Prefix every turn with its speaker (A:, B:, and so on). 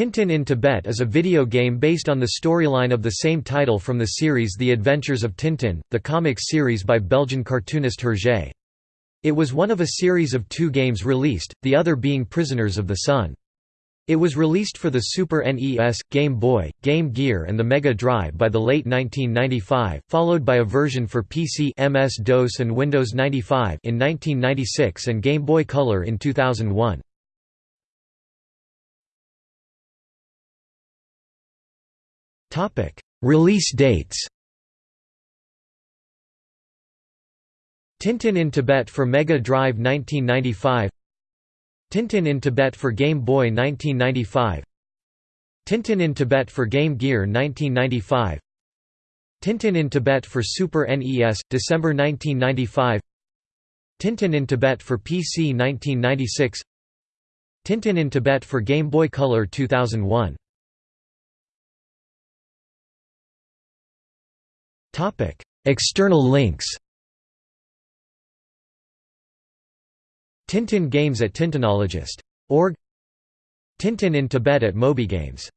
A: Tintin in Tibet is a video game based on the storyline of the same title from the series The Adventures of Tintin, the comics series by Belgian cartoonist Hergé. It was one of a series of two games released, the other being Prisoners of the Sun. It was released for the Super NES, Game Boy, Game Gear and the Mega Drive by the late 1995, followed by a version for PC MS-DOS and Windows 95 in 1996 and Game Boy Color in 2001. Release dates Tintin in Tibet for Mega Drive 1995 Tintin in Tibet for Game Boy 1995 Tintin in Tibet for Game Gear 1995 Tintin in Tibet for Super NES, December 1995 Tintin in Tibet for PC 1996 Tintin in Tibet for Game Boy Color 2001 External links Tintin Games at Tintinologist.org Tintin in Tibet at MobyGames